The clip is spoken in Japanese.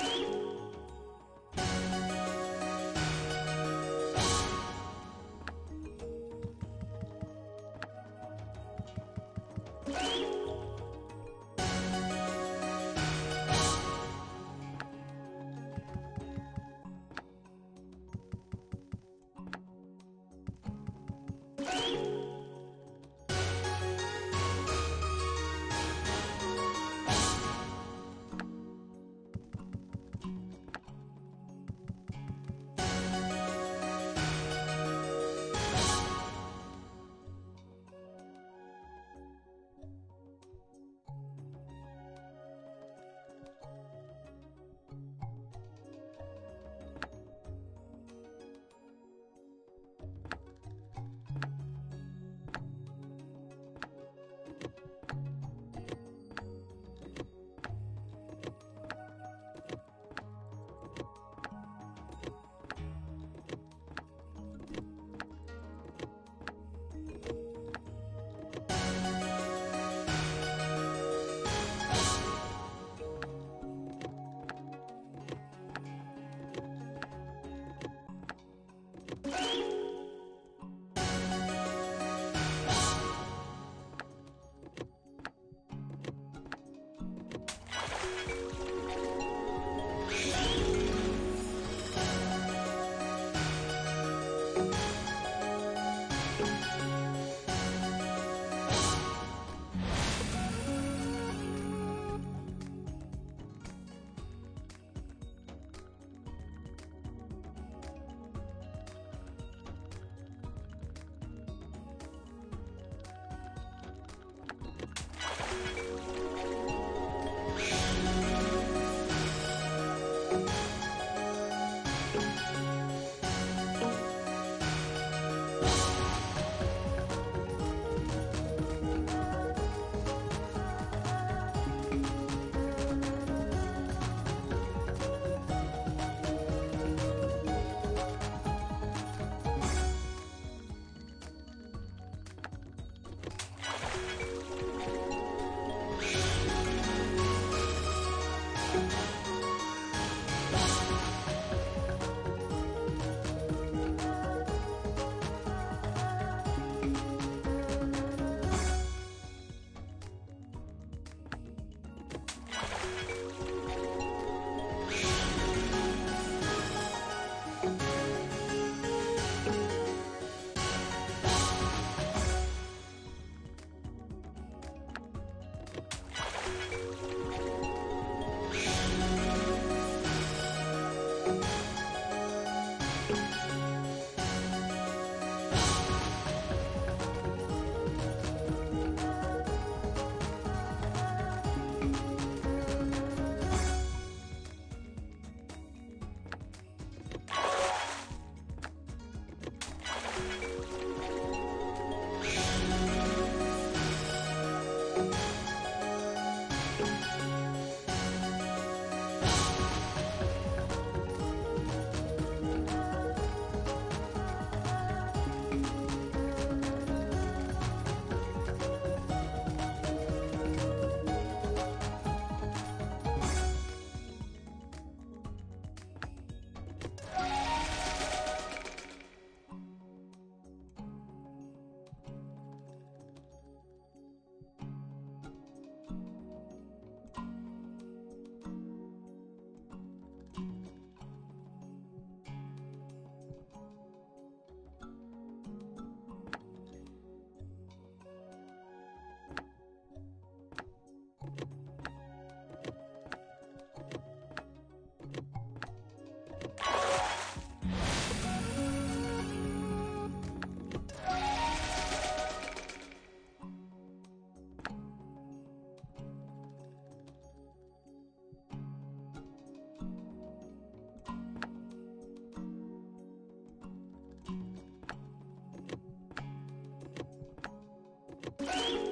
you you